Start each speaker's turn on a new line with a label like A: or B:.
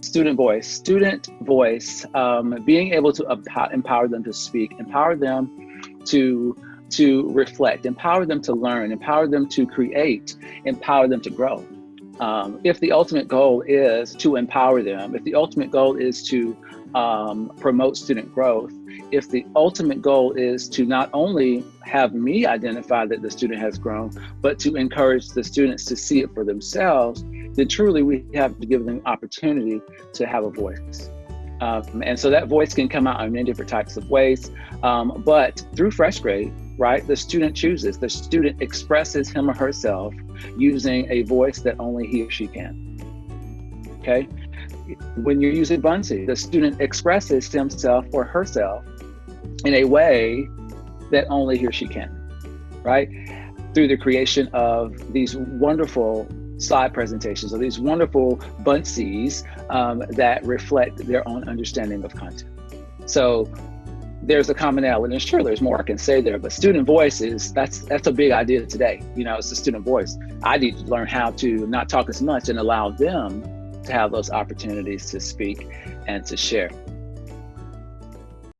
A: student voice. Student voice, um, being able to empower them to speak, empower them to to reflect, empower them to learn, empower them to create, empower them to grow. Um, if the ultimate goal is to empower them, if the ultimate goal is to um, promote student growth, if the ultimate goal is to not only have me identify that the student has grown, but to encourage the students to see it for themselves, then truly we have to give them opportunity to have a voice. Um, and so that voice can come out in many different types of ways. Um, but through FreshGrade, right, the student chooses, the student expresses him or herself using a voice that only he or she can. Okay? When you're using Buncee, the student expresses himself or herself in a way that only he or she can, right? Through the creation of these wonderful slide presentations or these wonderful Buncees um, that reflect their own understanding of content. So there's a commonality, and sure, there's more I can say there, but student voice is that's that's a big idea today. You know, it's the student voice. I need to learn how to not talk as much and allow them to have those opportunities to speak and to share.